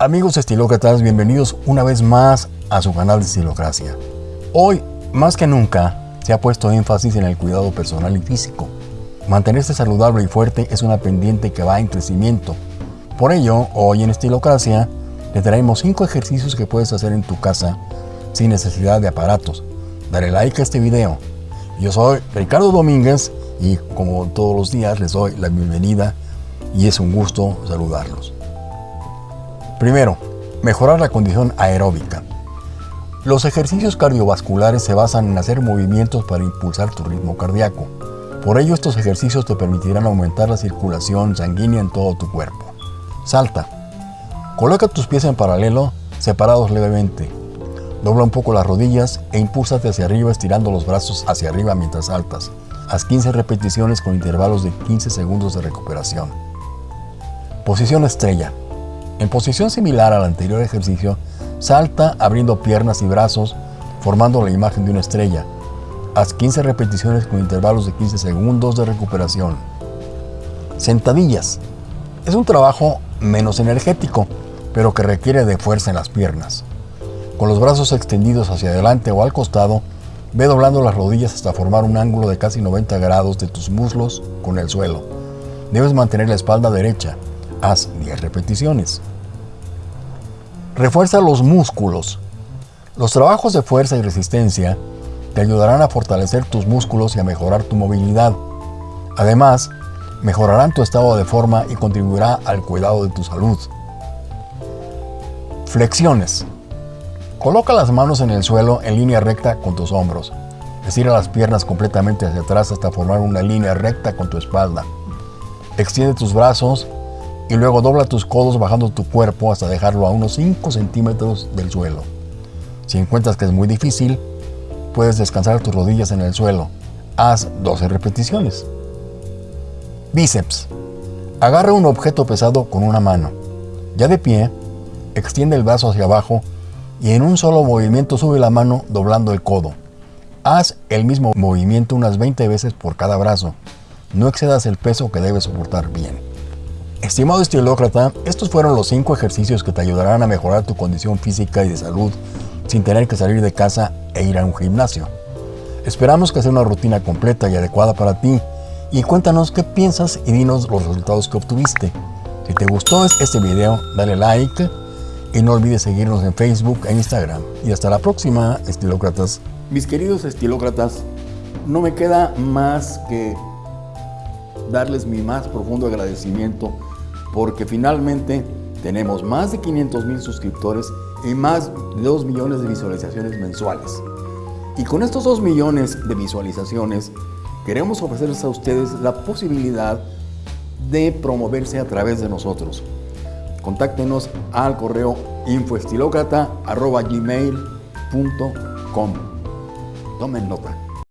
Amigos estilócratas, bienvenidos una vez más a su canal de Estilocracia. Hoy, más que nunca, se ha puesto énfasis en el cuidado personal y físico. Mantenerse saludable y fuerte es una pendiente que va en crecimiento. Por ello, hoy en Estilocracia, te traemos 5 ejercicios que puedes hacer en tu casa sin necesidad de aparatos. Dale like a este video. Yo soy Ricardo Domínguez y como todos los días les doy la bienvenida y es un gusto saludarlos. Primero, mejorar la condición aeróbica. Los ejercicios cardiovasculares se basan en hacer movimientos para impulsar tu ritmo cardíaco. Por ello estos ejercicios te permitirán aumentar la circulación sanguínea en todo tu cuerpo. Salta. Coloca tus pies en paralelo, separados levemente. Dobla un poco las rodillas e impúlsate hacia arriba estirando los brazos hacia arriba mientras saltas. Haz 15 repeticiones con intervalos de 15 segundos de recuperación. Posición estrella. En posición similar al anterior ejercicio, salta abriendo piernas y brazos, formando la imagen de una estrella. Haz 15 repeticiones con intervalos de 15 segundos de recuperación. Sentadillas. Es un trabajo menos energético, pero que requiere de fuerza en las piernas. Con los brazos extendidos hacia adelante o al costado, ve doblando las rodillas hasta formar un ángulo de casi 90 grados de tus muslos con el suelo. Debes mantener la espalda derecha. Haz 10 repeticiones. Refuerza los músculos. Los trabajos de fuerza y resistencia te ayudarán a fortalecer tus músculos y a mejorar tu movilidad. Además, mejorarán tu estado de forma y contribuirá al cuidado de tu salud. Flexiones. Coloca las manos en el suelo en línea recta con tus hombros. Estira las piernas completamente hacia atrás hasta formar una línea recta con tu espalda. Extiende tus brazos y luego dobla tus codos bajando tu cuerpo hasta dejarlo a unos 5 centímetros del suelo. Si encuentras que es muy difícil, puedes descansar tus rodillas en el suelo. Haz 12 repeticiones. Bíceps. Agarra un objeto pesado con una mano. Ya de pie, extiende el brazo hacia abajo y en un solo movimiento sube la mano doblando el codo. Haz el mismo movimiento unas 20 veces por cada brazo. No excedas el peso que debes soportar bien. Estimado estilócrata, estos fueron los 5 ejercicios que te ayudarán a mejorar tu condición física y de salud sin tener que salir de casa e ir a un gimnasio. Esperamos que sea una rutina completa y adecuada para ti y cuéntanos qué piensas y dinos los resultados que obtuviste. Si te gustó este video, dale like y no olvides seguirnos en Facebook e Instagram. Y hasta la próxima, estilócratas. Mis queridos estilócratas, no me queda más que darles mi más profundo agradecimiento porque finalmente tenemos más de 500 mil suscriptores y más de 2 millones de visualizaciones mensuales. Y con estos 2 millones de visualizaciones, queremos ofrecerles a ustedes la posibilidad de promoverse a través de nosotros. Contáctenos al correo infoestilocrata.gmail.com Tomen nota.